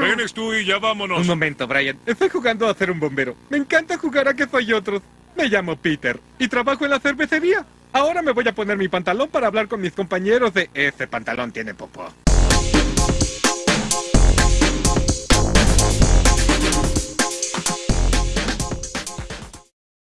Vienes tú y ya vámonos. Un momento, Brian. Estoy jugando a ser un bombero. Me encanta jugar a que soy otros. Me llamo Peter y trabajo en la cervecería. Ahora me voy a poner mi pantalón para hablar con mis compañeros de ese pantalón tiene popó.